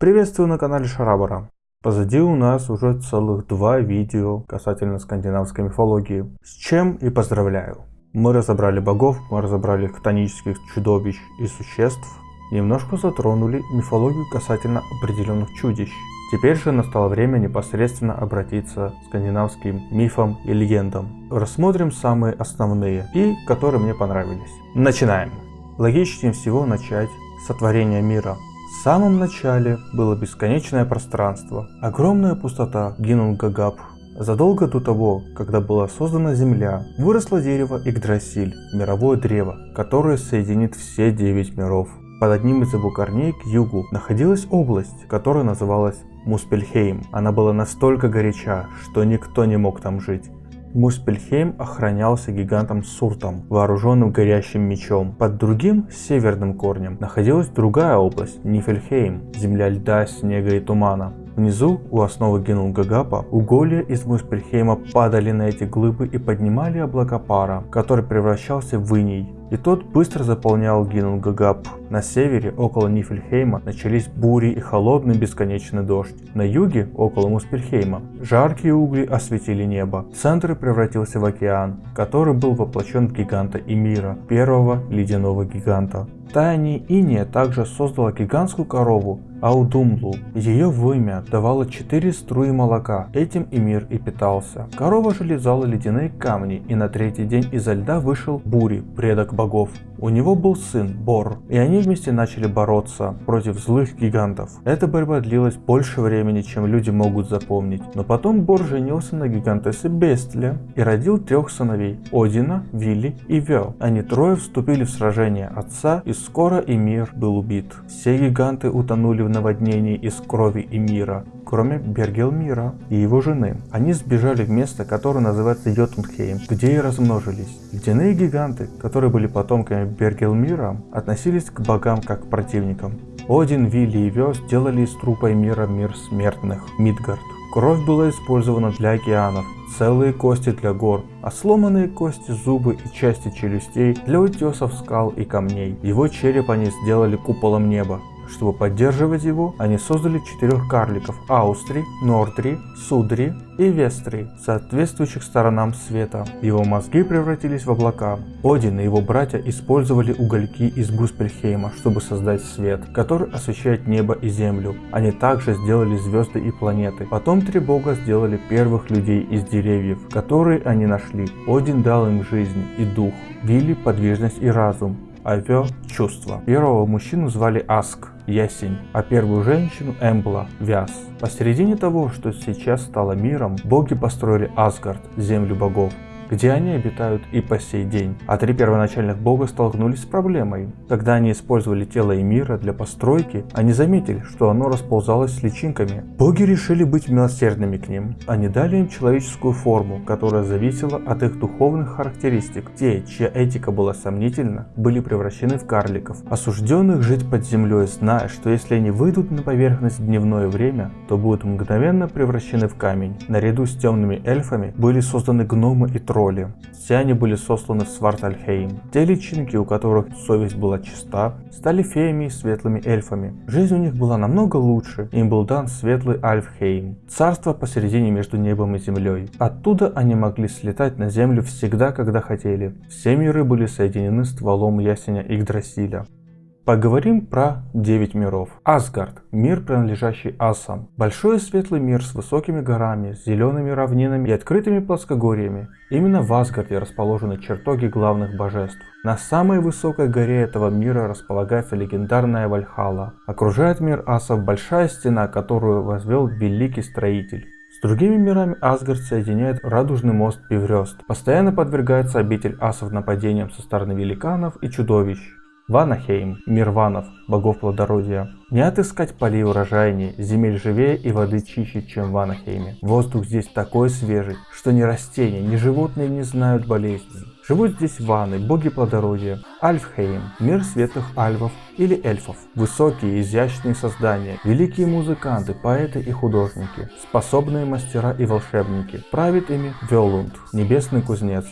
Приветствую на канале Шарабара. Позади у нас уже целых два видео касательно скандинавской мифологии. С чем и поздравляю. Мы разобрали богов, мы разобрали хтонических чудовищ и существ. Немножко затронули мифологию касательно определенных чудищ. Теперь же настало время непосредственно обратиться к скандинавским мифам и легендам. Рассмотрим самые основные и которые мне понравились. Начинаем. Логичнее всего начать с сотворения мира. В самом начале было бесконечное пространство, огромная пустота Гинунгагап. Задолго до того, когда была создана Земля, выросло дерево Игдрасиль, мировое древо, которое соединит все девять миров. Под одним из его корней к югу находилась область, которая называлась Муспельхейм. Она была настолько горяча, что никто не мог там жить. Муспельхейм охранялся гигантом Суртом, вооруженным горящим мечом. Под другим, северным корнем, находилась другая область, Нифельхейм, земля льда, снега и тумана. Внизу, у основы Генунгагапа, уголья из Муспельхейма падали на эти глыбы и поднимали облака пара, который превращался в иней, и тот быстро заполнял Гинунгагап. На севере, около Нифельхейма, начались бури и холодный бесконечный дождь. На юге, около Муспельхейма, жаркие угли осветили небо. Центр превратился в океан, который был воплощен в гиганта Эмира, первого ледяного гиганта. Таяние Иния также создала гигантскую корову Аудумлу. Ее вымя давало 4 струи молока, этим и мир и питался. Корова же лизала ледяные камни, и на третий день изо льда вышел Бури, предок богов. У него был сын Бор, и они вместе начали бороться против злых гигантов. Эта борьба длилась больше времени, чем люди могут запомнить. Но потом Бор женился на гигантессе Бестле и родил трех сыновей – Одина, Вилли и Вё. Они трое вступили в сражение отца, и скоро Эмир был убит. Все гиганты утонули в наводнении из крови Эмира, кроме Бергелмира и его жены. Они сбежали в место, которое называется Йотунхейм, где и размножились. Ледяные гиганты, которые были потомками Бергелмира, относились к богам как к противникам. Один, Вилли и Вёс сделали из трупа мира мир смертных, Мидгард. Кровь была использована для океанов, целые кости для гор, а сломанные кости, зубы и части челюстей для утесов скал и камней. Его череп они сделали куполом неба. Чтобы поддерживать его, они создали четырех карликов – Аустри, Нордри, Судри и Вестри, соответствующих сторонам света. Его мозги превратились в облака. Один и его братья использовали угольки из Буспельхейма, чтобы создать свет, который освещает небо и землю. Они также сделали звезды и планеты. Потом три бога сделали первых людей из деревьев, которые они нашли. Один дал им жизнь и дух, Вилли – подвижность и разум, Авё – чувство. Первого мужчину звали Аск, ясень, а первую женщину Эмбла, вяз. Посередине того, что сейчас стало миром, боги построили Асгард, землю богов где они обитают и по сей день. А три первоначальных бога столкнулись с проблемой. Когда они использовали тело Эмира для постройки, они заметили, что оно расползалось с личинками. Боги решили быть милосердными к ним. Они дали им человеческую форму, которая зависела от их духовных характеристик. Те, чья этика была сомнительна, были превращены в карликов, осужденных жить под землей, зная, что если они выйдут на поверхность в дневное время, то будут мгновенно превращены в камень. Наряду с темными эльфами были созданы гномы и тролли роли. Все они были сосланы в Свартальхейм. Те личинки, у которых совесть была чиста, стали феями и светлыми эльфами. Жизнь у них была намного лучше, им был дан светлый Альфхейм, царство посередине между небом и землей. Оттуда они могли слетать на землю всегда, когда хотели. Все миры были соединены стволом ясеня Игдрасиля. Поговорим про 9 миров. Асгард – мир, принадлежащий асам. Большой и светлый мир с высокими горами, зелеными равнинами и открытыми плоскогорьями. Именно в Асгарде расположены чертоги главных божеств. На самой высокой горе этого мира располагается легендарная Вальхала. Окружает мир асов большая стена, которую возвел великий строитель. С другими мирами Асгард соединяет радужный мост Пиврёст. Постоянно подвергается обитель асов нападениям со стороны великанов и чудовищ. Ванахейм, мир ванов, богов плодородия. Не отыскать полей урожайнее, земель живее и воды чище, чем в Ванахейме. Воздух здесь такой свежий, что ни растения, ни животные не знают болезней. Живут здесь ваны, боги плодородия. Альфхейм, мир светлых альвов или эльфов. Высокие, изящные создания, великие музыканты, поэты и художники, способные мастера и волшебники. Правит ими Велунд, небесный кузнец.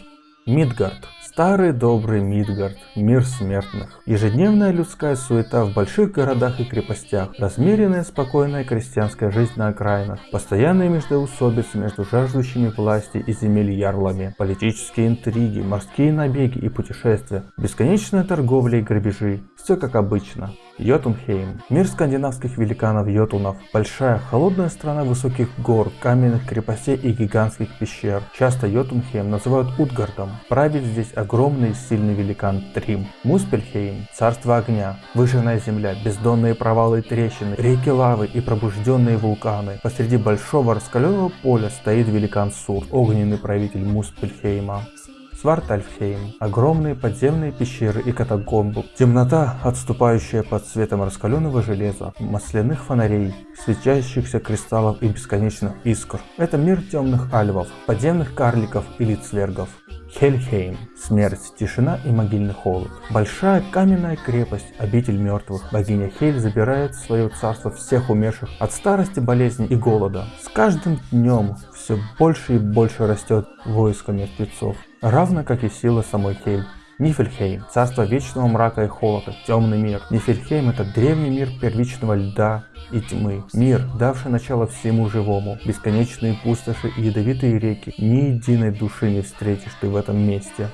Мидгард. Старый добрый Мидгард, мир смертных. Ежедневная людская суета в больших городах и крепостях, размеренная спокойная крестьянская жизнь на окраинах, постоянные междоусобицы между жаждущими власти и земель ярлами, политические интриги, морские набеги и путешествия, бесконечная торговля и грабежи. Все как обычно. Йотунхейм. Мир скандинавских великанов Йотунов. Большая, холодная страна высоких гор, каменных крепостей и гигантских пещер. Часто Йотунхейм называют Утгардом. Правит здесь огромный и сильный великан Трим. Муспельхейм. Царство огня. Выжженная земля, бездонные провалы и трещины, реки лавы и пробужденные вулканы. Посреди большого раскаленного поля стоит великан Сур, огненный правитель Муспельхейма. Свартальфхейм. Огромные подземные пещеры и катакомбы. Темнота, отступающая под светом раскаленного железа, масляных фонарей, светящихся кристаллов и бесконечных искр. Это мир темных альвов, подземных карликов или цвергов. Хельхейм. Смерть, тишина и могильный холод. Большая каменная крепость, обитель мертвых. Богиня Хель забирает в свое царство всех умерших от старости, болезни и голода. С каждым днем все больше и больше растет войско мертвецов равно как и сила самой Хель. Нифельхейм – царство вечного мрака и холода, темный мир. Нифельхейм – это древний мир первичного льда и тьмы. Мир, давший начало всему живому. Бесконечные пустоши и ядовитые реки. Ни единой души не встретишь ты в этом месте.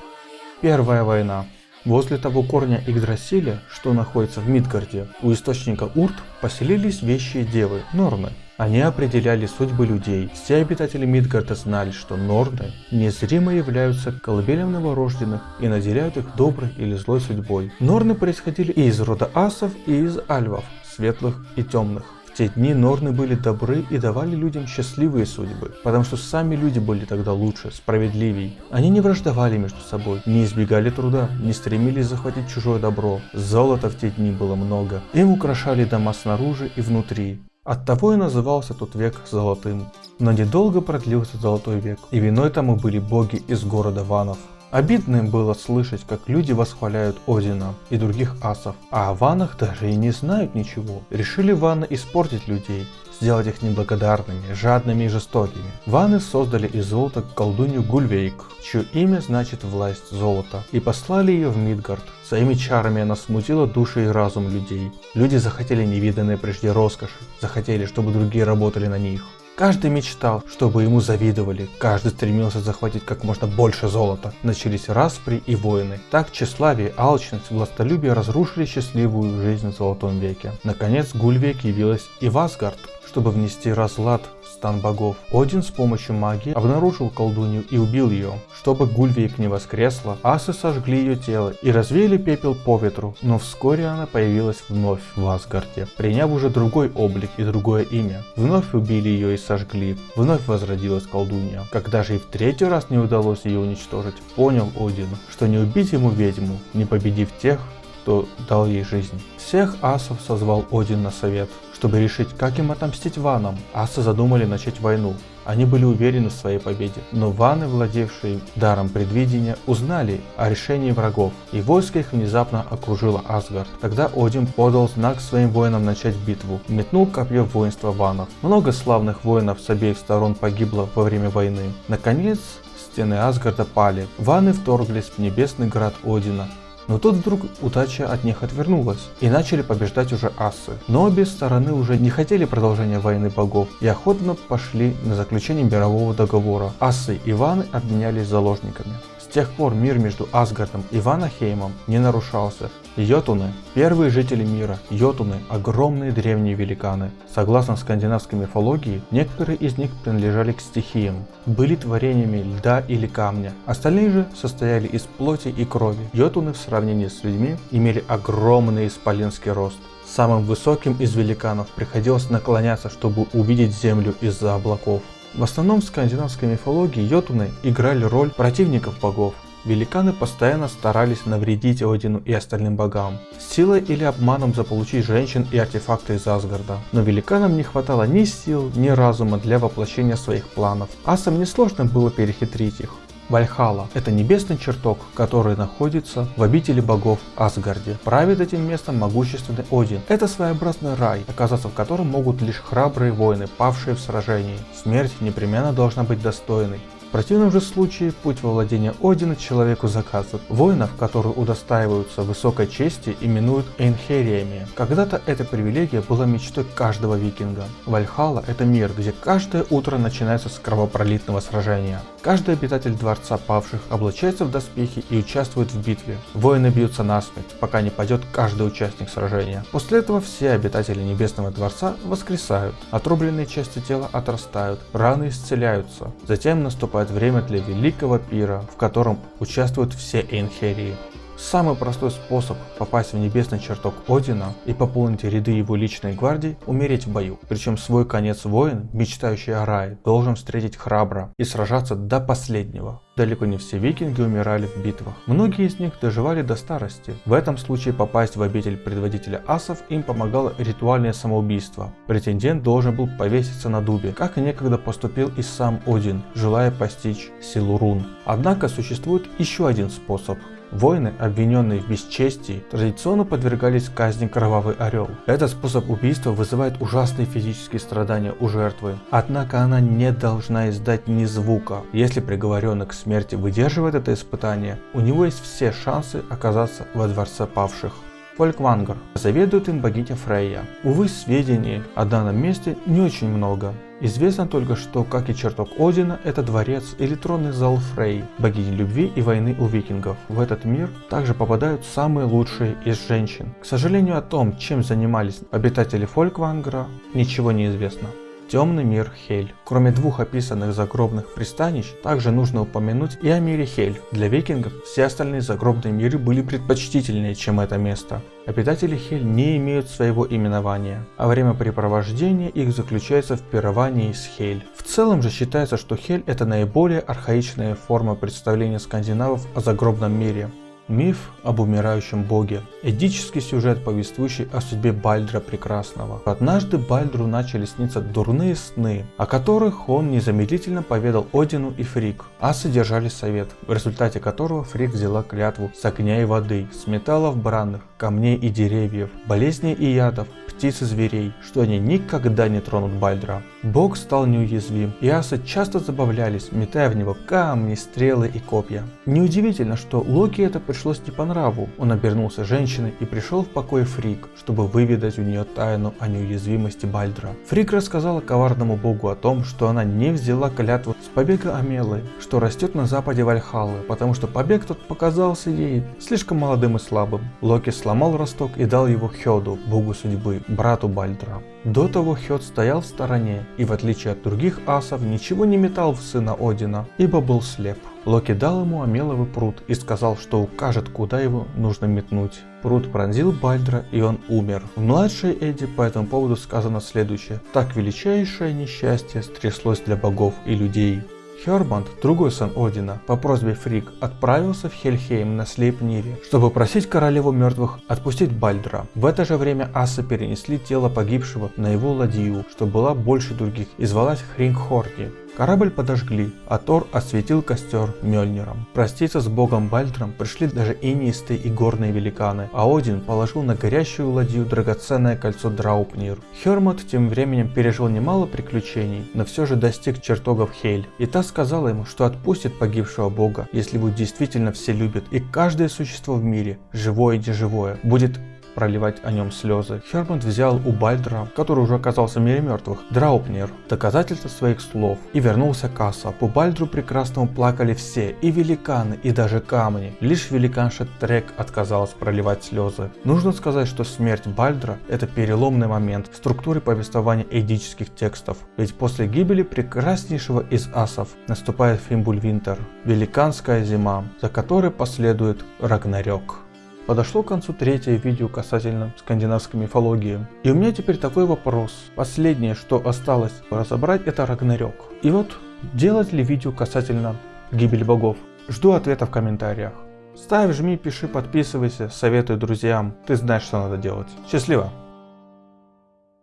Первая война. Возле того корня Игдрасиля, что находится в Мидгарде, у источника Урт поселились вещие девы, Норны. Они определяли судьбы людей. Все обитатели Мидгарда знали, что Норны незримо являются колыбелем новорожденных и наделяют их доброй или злой судьбой. Норны происходили и из рода асов, и из альвов, светлых и темных. В те дни Норны были добры и давали людям счастливые судьбы, потому что сами люди были тогда лучше, справедливей. Они не враждовали между собой, не избегали труда, не стремились захватить чужое добро. Золота в те дни было много. Им украшали дома снаружи и внутри. Оттого и назывался тот век золотым. Но недолго продлился золотой век, и виной тому были боги из города Ванов. Обидно им было слышать, как люди восхваляют Одина и других асов, а о ванах даже и не знают ничего. Решили ваны испортить людей, сделать их неблагодарными, жадными и жестокими. Ваны создали из золота колдунью Гульвейк, чье имя значит власть золота, и послали ее в Мидгард. Своими чарами она смутила души и разум людей. Люди захотели невиданной прежде роскоши, захотели, чтобы другие работали на них. Каждый мечтал, чтобы ему завидовали, каждый стремился захватить как можно больше золота. Начались распри и войны. Так тщеславие, алчность, властолюбие разрушили счастливую жизнь в Золотом веке. Наконец Гульвек явилась и в Асгард, чтобы внести разлад стан богов. Один с помощью магии обнаружил колдунью и убил ее. Чтобы Гульвейк не воскресла, асы сожгли ее тело и развеяли пепел по ветру, но вскоре она появилась вновь в Асгарде, приняв уже другой облик и другое имя. Вновь убили ее и сожгли, вновь возродилась колдунья. Когда же и в третий раз не удалось ее уничтожить, понял Один, что не убить ему ведьму, не победив тех, кто дал ей жизнь. Всех асов созвал Один на совет, чтобы решить, как им отомстить ванам. Асы задумали начать войну. Они были уверены в своей победе, но ваны, владевшие даром предвидения, узнали о решении врагов, и войско их внезапно окружило Асгард. Тогда Один подал знак своим воинам начать битву, метнул копье в воинство ванов. Много славных воинов с обеих сторон погибло во время войны. Наконец, стены Асгарда пали. Ваны вторглись в небесный град Одина, но тут вдруг удача от них отвернулась, и начали побеждать уже асы. Но обе стороны уже не хотели продолжения войны богов и охотно пошли на заключение мирового договора. Асы и Ваны обменялись заложниками. Тех пор мир между Асгардом и Ванахеймом не нарушался. Йотуны – первые жители мира. Йотуны – огромные древние великаны. Согласно скандинавской мифологии, некоторые из них принадлежали к стихиям, были творениями льда или камня. Остальные же состояли из плоти и крови. Йотуны в сравнении с людьми имели огромный исполинский рост. Самым высоким из великанов приходилось наклоняться, чтобы увидеть землю из-за облаков. В основном в скандинавской мифологии йотуны играли роль противников богов. Великаны постоянно старались навредить Одину и остальным богам, силой или обманом заполучить женщин и артефакты из Асгарда. Но великанам не хватало ни сил, ни разума для воплощения своих планов. Асам несложно было перехитрить их. Вальхала – это небесный чертог, который находится в обители богов Асгарде. Правит этим местом могущественный Один. Это своеобразный рай, оказаться в котором могут лишь храбрые воины, павшие в сражении. Смерть непременно должна быть достойной. Противном же случае путь во владение Одина человеку заказывает. Воинов, которые удостаиваются высокой чести, именуют эйнхериями. Когда-то эта привилегия была мечтой каждого викинга. Вальхала это мир, где каждое утро начинается с кровопролитного сражения. Каждый обитатель Дворца Павших облачается в доспехи и участвует в битве. Воины бьются насмерть, пока не падет каждый участник сражения. После этого все обитатели Небесного Дворца воскресают, отрубленные части тела отрастают, раны исцеляются. Затем наступает время для великого пира, в котором участвуют все Эйнхерии. Самый простой способ попасть в небесный чертог Одина и пополнить ряды его личной гвардии – умереть в бою. Причем свой конец воин, мечтающий о рае, должен встретить храбро и сражаться до последнего. Далеко не все викинги умирали в битвах. Многие из них доживали до старости. В этом случае попасть в обитель предводителя асов им помогало ритуальное самоубийство. Претендент должен был повеситься на дубе, как и некогда поступил и сам Один, желая постичь силу рун. Однако существует еще один способ Воины, обвиненные в бесчестии, традиционно подвергались казни Кровавый Орел. Этот способ убийства вызывает ужасные физические страдания у жертвы, однако она не должна издать ни звука. Если приговоренный к смерти выдерживает это испытание, у него есть все шансы оказаться во Дворце Павших. Фольквангар. Заведует им богиня Фрейя. Увы, сведений о данном месте не очень много. Известно только, что, как и чертог Одина, это дворец или тронный зал Фрей, богини любви и войны у викингов. В этот мир также попадают самые лучшие из женщин. К сожалению, о том, чем занимались обитатели Фольквангара, ничего не известно. Темный мир Хель. Кроме двух описанных загробных пристанищ, также нужно упомянуть и о мире Хель. Для викингов все остальные загробные миры были предпочтительнее, чем это место. Обитатели Хель не имеют своего именования, а время препровождения их заключается в пировании с Хель. В целом же считается, что Хель это наиболее архаичная форма представления скандинавов о загробном мире. Миф об умирающем боге. Эдический сюжет, повествующий о судьбе Бальдра Прекрасного. Однажды Бальдру начали сниться дурные сны, о которых он незамедлительно поведал Одину и Фрик, а содержали совет, в результате которого Фрик взяла клятву с огня и воды, с металлов бранных, камней и деревьев, болезней и ядов, птиц и зверей, что они никогда не тронут Бальдра. Бог стал неуязвим, и асы часто забавлялись, метая в него камни, стрелы и копья. Неудивительно, что Локи это пришлось не по нраву. Он обернулся женщиной и пришел в покой Фрик, чтобы выведать у нее тайну о неуязвимости Бальдра. Фрик рассказала коварному богу о том, что она не взяла клятву с побега Амелы, что растет на западе Вальхаллы, потому что побег тот показался ей слишком молодым и слабым. Локи сломал росток и дал его Хёду, богу судьбы, брату Бальдра. До того Хёд стоял в стороне и в отличие от других асов ничего не метал в сына Одина, ибо был слеп. Локи дал ему Амеловый пруд и сказал, что укажет, куда его нужно метнуть. Пруд пронзил Бальдра, и он умер. В младшей Эдди по этому поводу сказано следующее. Так величайшее несчастье стряслось для богов и людей. Хербанд, другой сын Одина, по просьбе Фрик отправился в Хельхейм на Слейпнире, чтобы просить королеву мертвых отпустить Бальдра. В это же время асы перенесли тело погибшего на его ладью, что была больше других, и звалась Хрингхорди. Корабль подожгли, а Тор осветил костер Мёльниром. Проститься с богом Бальдром пришли даже инистые и горные великаны, а Один положил на горящую ладью драгоценное кольцо Драупнир. Хермот тем временем пережил немало приключений, но все же достиг чертогов Хель. И та сказала ему, что отпустит погибшего бога, если его действительно все любят, и каждое существо в мире, живое и неживое, будет проливать о нем слезы. Хермонт взял у Бальдра, который уже оказался в мире мертвых, Драупнер, доказательства своих слов, и вернулся к Аса. По Бальдру прекрасному плакали все, и великаны, и даже камни. Лишь великанша Трек отказалась проливать слезы. Нужно сказать, что смерть Бальдра – это переломный момент в структуре повествования эдических текстов. Ведь после гибели прекраснейшего из асов наступает Фимбульвинтер – великанская зима, за которой последует Рагнарёк. Подошло к концу третье видео касательно скандинавской мифологии. И у меня теперь такой вопрос. Последнее, что осталось разобрать, это Рагнарёк. И вот, делать ли видео касательно гибели богов? Жду ответа в комментариях. Ставь, жми, пиши, подписывайся, советуй друзьям. Ты знаешь, что надо делать. Счастливо!